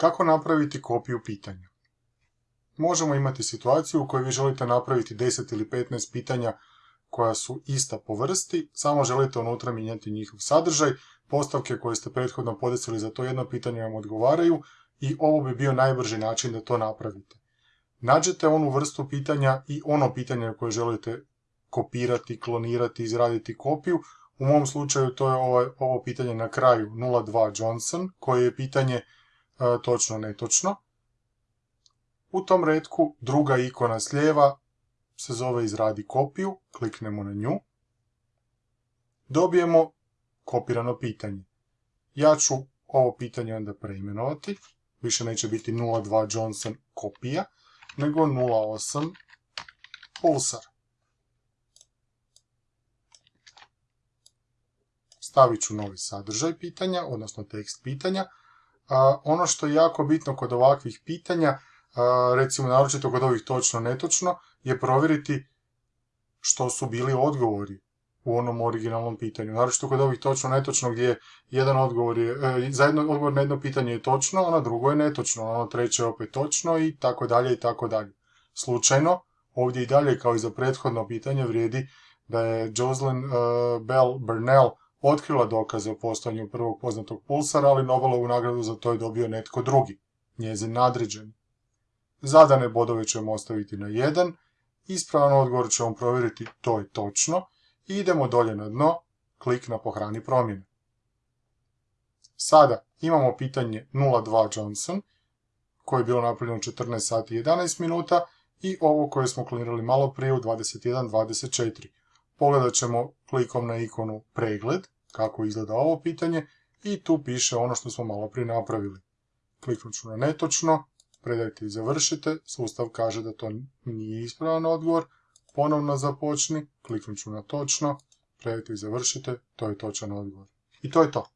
Kako napraviti kopiju pitanja? Možemo imati situaciju u kojoj vi želite napraviti 10 ili 15 pitanja koja su ista po vrsti, samo želite unutra mijenjati njihov sadržaj, postavke koje ste prethodno podesili za to jedno pitanje vam odgovaraju i ovo bi bio najbrži način da to napravite. Nađete onu vrstu pitanja i ono pitanje koje želite kopirati, klonirati, izraditi kopiju. U mom slučaju to je ovo, ovo pitanje na kraju 02 Johnson, koje je pitanje točno netočno. U tom redku druga ikona s lijeva se zove izradi kopiju, kliknemo na nju. Dobijemo kopirano pitanje. Ja ću ovo pitanje onda preimenovati, više neće biti 02 Johnson kopija, nego 08 Pulsar. Stavit ću novi sadržaj pitanja, odnosno tekst pitanja. Ono što je jako bitno kod ovakvih pitanja, recimo naročito kod ovih točno netočno, je provjeriti što su bili odgovori u onom originalnom pitanju. Naročito kod ovih točno netočno gdje jedan odgovor je, e, za jedno odgovor na jedno pitanje je točno, a na drugo je netočno, ono treće je opet točno i tako dalje i tako dalje. Slučajno, ovdje i dalje kao i za prethodno pitanje vrijedi da je Jocelyn uh, Bell Burnell otkrila dokaze o postojanju prvog poznatog pulsara, ali Nobelovu nagradu za to je dobio netko drugi, njezin nadređen. Zadane bodove ćemo ostaviti na 1, ispravan odgovor ćemo provjeriti to je točno i idemo dolje na dno, klik na pohrani promjene. Sada imamo pitanje 02 Johnson, koje je bilo napravljeno u 14 sati i 11 minuta i ovo koje smo klonirali malo prije u 21.24. Pogledat ćemo klikom na ikonu pregled, kako izgleda ovo pitanje, i tu piše ono što smo malo prije napravili. Kliknut ću na netočno, predajte i završite, sustav kaže da to nije ispravan odgovor, ponovno započni, kliknut ću na točno, predajte i završite, to je točan odgovor. I to je to.